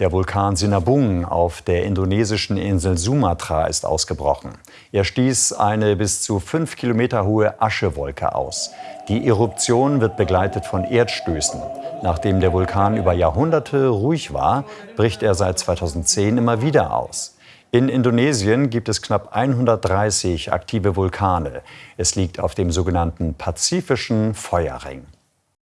Der Vulkan Sinabung auf der indonesischen Insel Sumatra ist ausgebrochen. Er stieß eine bis zu fünf Kilometer hohe Aschewolke aus. Die Eruption wird begleitet von Erdstößen. Nachdem der Vulkan über Jahrhunderte ruhig war, bricht er seit 2010 immer wieder aus. In Indonesien gibt es knapp 130 aktive Vulkane. Es liegt auf dem sogenannten Pazifischen Feuerring.